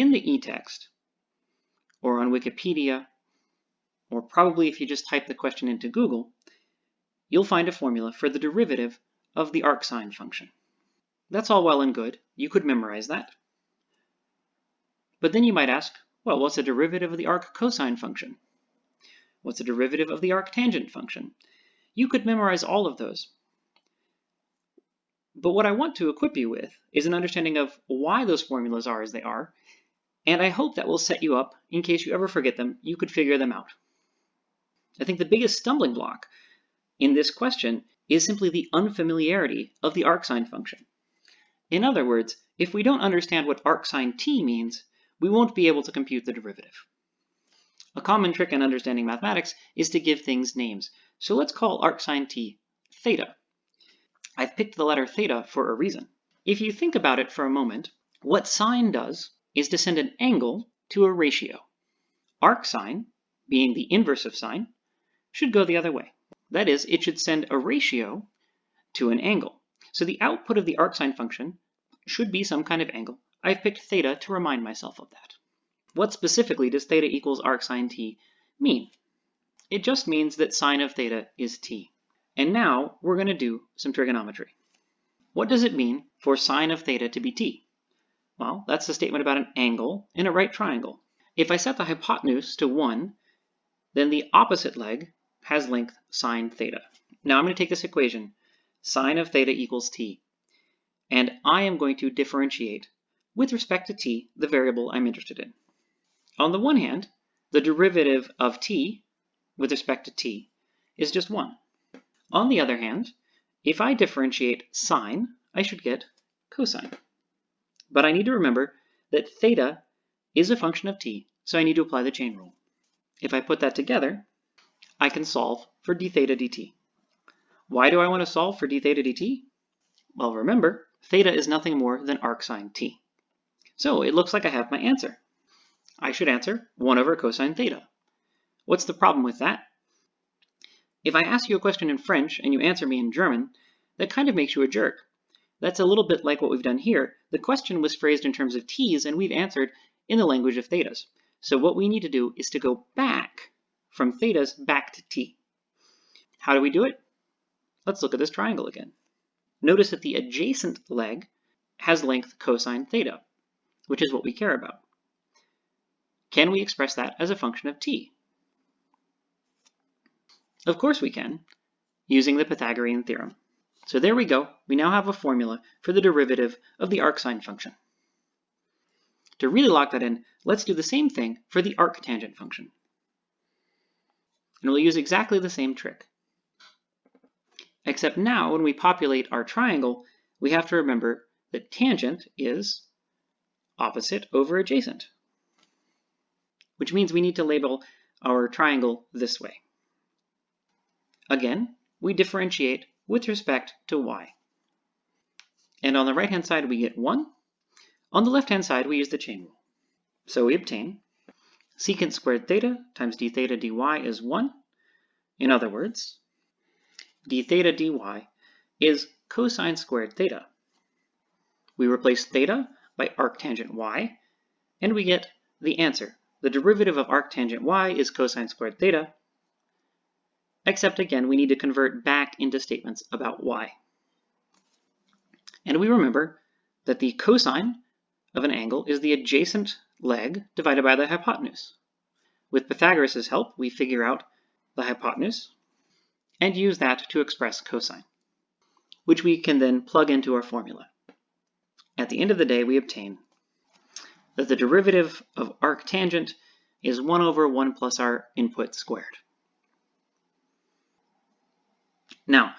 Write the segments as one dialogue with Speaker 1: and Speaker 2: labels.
Speaker 1: in the e-text, or on Wikipedia, or probably if you just type the question into Google, you'll find a formula for the derivative of the arcsine function. That's all well and good. You could memorize that. But then you might ask, well, what's the derivative of the arccosine function? What's the derivative of the arctangent function? You could memorize all of those. But what I want to equip you with is an understanding of why those formulas are as they are, and I hope that will set you up in case you ever forget them, you could figure them out. I think the biggest stumbling block in this question is simply the unfamiliarity of the arcsine function. In other words, if we don't understand what arcsine t means, we won't be able to compute the derivative. A common trick in understanding mathematics is to give things names. So let's call arcsine t theta. I've picked the letter theta for a reason. If you think about it for a moment, what sine does is to send an angle to a ratio. Arc sine, being the inverse of sine, should go the other way. That is, it should send a ratio to an angle. So the output of the arcsine function should be some kind of angle. I've picked theta to remind myself of that. What specifically does theta equals arcsine t mean? It just means that sine of theta is t. And now we're going to do some trigonometry. What does it mean for sine of theta to be t? Well, that's a statement about an angle in a right triangle. If I set the hypotenuse to 1, then the opposite leg has length sine theta. Now I'm going to take this equation, sine of theta equals t, and I am going to differentiate with respect to t, the variable I'm interested in. On the one hand, the derivative of t with respect to t is just 1. On the other hand, if I differentiate sine, I should get cosine. But I need to remember that theta is a function of t, so I need to apply the chain rule. If I put that together, I can solve for d theta dt. Why do I want to solve for d theta dt? Well, remember, theta is nothing more than arcsine t. So it looks like I have my answer. I should answer 1 over cosine theta. What's the problem with that? If I ask you a question in French and you answer me in German, that kind of makes you a jerk. That's a little bit like what we've done here. The question was phrased in terms of t's and we've answered in the language of thetas. So what we need to do is to go back from thetas back to t. How do we do it? Let's look at this triangle again. Notice that the adjacent leg has length cosine theta, which is what we care about. Can we express that as a function of t? Of course we can, using the Pythagorean theorem. So there we go. We now have a formula for the derivative of the arcsine function. To really lock that in, let's do the same thing for the arctangent function and we'll use exactly the same trick. Except now, when we populate our triangle, we have to remember that tangent is opposite over adjacent, which means we need to label our triangle this way. Again, we differentiate with respect to y. And on the right-hand side, we get 1. On the left-hand side, we use the chain rule. So we obtain secant squared theta times d theta dy is 1. In other words, d theta dy is cosine squared theta. We replace theta by arctangent y, and we get the answer. The derivative of arctangent y is cosine squared theta, except again, we need to convert back into statements about y. And we remember that the cosine of an angle is the adjacent leg divided by the hypotenuse. With Pythagoras' help, we figure out the hypotenuse and use that to express cosine, which we can then plug into our formula. At the end of the day, we obtain that the derivative of arctangent is 1 over 1 plus our input squared. Now,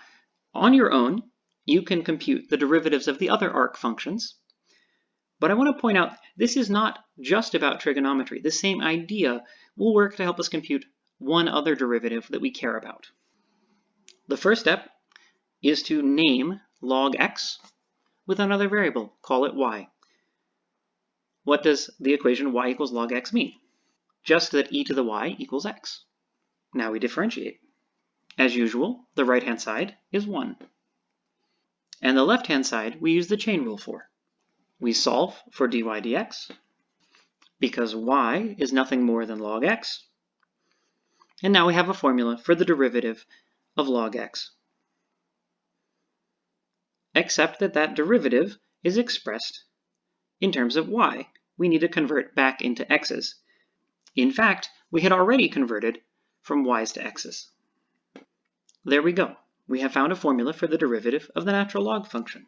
Speaker 1: on your own, you can compute the derivatives of the other arc functions but I want to point out, this is not just about trigonometry. The same idea will work to help us compute one other derivative that we care about. The first step is to name log x with another variable, call it y. What does the equation y equals log x mean? Just that e to the y equals x. Now we differentiate. As usual, the right-hand side is 1. And the left-hand side we use the chain rule for. We solve for dy dx, because y is nothing more than log x. And now we have a formula for the derivative of log x. Except that that derivative is expressed in terms of y. We need to convert back into x's. In fact, we had already converted from y's to x's. There we go. We have found a formula for the derivative of the natural log function.